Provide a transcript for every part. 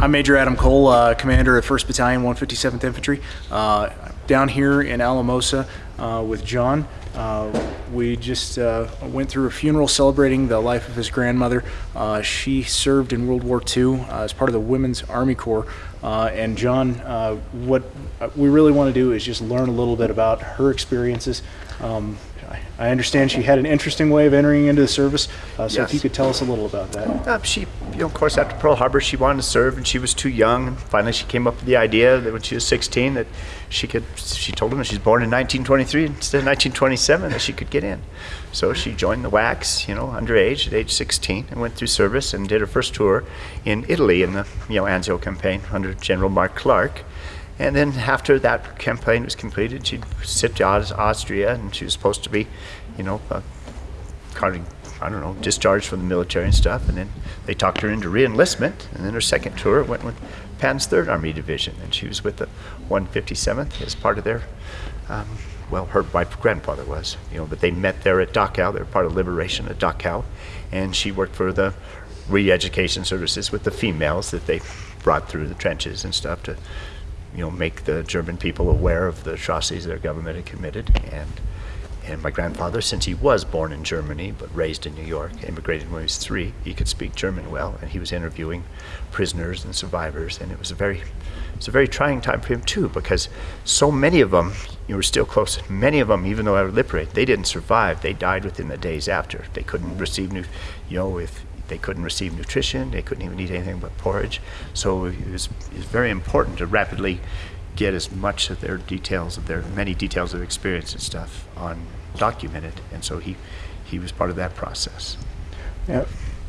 I'm Major Adam Cole, uh, commander of 1st Battalion, 157th Infantry. Uh, down here in Alamosa uh, with John. Uh, we just uh, went through a funeral celebrating the life of his grandmother. Uh, she served in World War II as part of the Women's Army Corps. And John, what we really want to do is just learn a little bit about her experiences. Um, I- I understand she had an interesting way of entering into the service, uh, so if you could tell us a little about that. Uh, she, you know, of course, after Pearl Harbor, she wanted to serve, and she was too young. And finally, she came up with the idea that when she was 16, that she could. She told him that she's born in 1923 instead of 1927, that she could get in. So she joined the WACs, you know, underage at age 16, and went through service and did her first tour in Italy in the, you know, Anzio campaign under General Mark Clark. And then after that campaign was completed, she'd sit to Aus- Austria, and she was supposed to be, you know, uh, kind of, I don't know, discharged from the military and stuff. And then they talked her into reenlistment. And then her second tour went with Patton's Third Army Division, and she was with the 157th as part of their. Um, well, her my grandfather was, you know, but they met there at Dachau. They were part of Liberation at Dachau, and she worked for the re-education services with the females that they brought through the trenches and stuff to, you know, make the German people aware of the atrocities their government had committed. And and my grandfather, since he was born in Germany but raised in New York, immigrated when he was three, he could speak German well, and he was interviewing prisoners and survivors, and it was a very, it was a very trying time for him too, because so many of them, you were still close. Many of them, even though they were liberated, they didn't survive. They died within the days after. They couldn't receive new, you know, if they couldn't receive nutrition, they couldn't even eat anything but porridge. So it was, it was very important to rapidly get as much of their details of their many details of experience and stuff on documented and so he he was part of that process Yeah.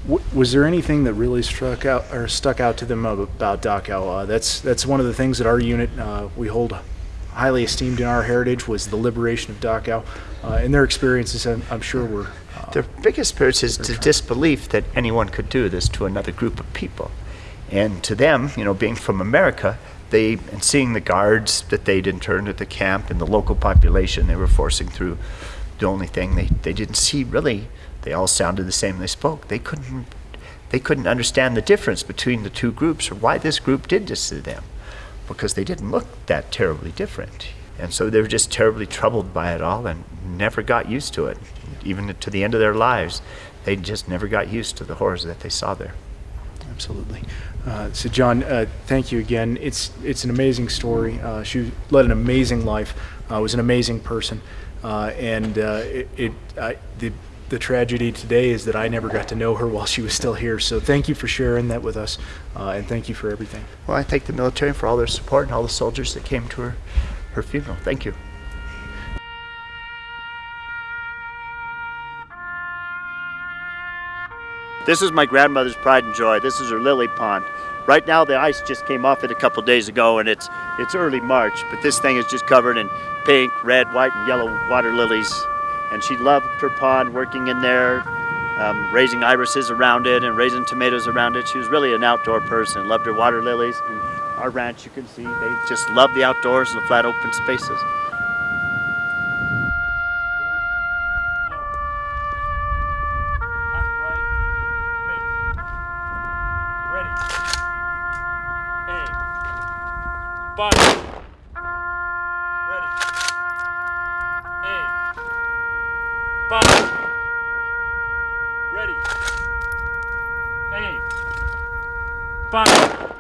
W- was there anything that really struck out or stuck out to them ab- about Dachau? Uh, that's that's one of the things that our unit uh, we hold highly esteemed in our heritage was the liberation of Dachau, uh, and their experiences. I'm, I'm sure were. Uh, their biggest spirit is the disbelief that anyone could do this to another group of people and to them you know being from america they and seeing the guards that they'd interned at the camp and the local population they were forcing through the only thing they, they didn't see really they all sounded the same they spoke they couldn't they couldn't understand the difference between the two groups or why this group did this to them because they didn't look that terribly different and so they were just terribly troubled by it all and never got used to it even to the end of their lives they just never got used to the horrors that they saw there Absolutely. Uh, so, John, uh, thank you again. It's it's an amazing story. Uh, she led an amazing life. Uh, was an amazing person, uh, and uh, it, it I, the the tragedy today is that I never got to know her while she was still here. So, thank you for sharing that with us, uh, and thank you for everything. well i thank the military for all their support and all the soldiers that came to her her funeral thank you This is my grandmother's pride and joy. This is her lily pond. Right now the ice just came off it a couple days ago and it's it's early March, but this thing is just covered in pink, red, white, and yellow water lilies. And she loved her pond, working in there, um, raising irises around it and raising tomatoes around it. She was really an outdoor person, loved her water lilies. And our ranch, you can see, they just love the outdoors and the flat open spaces. Fire. Ready. Aim. Fire.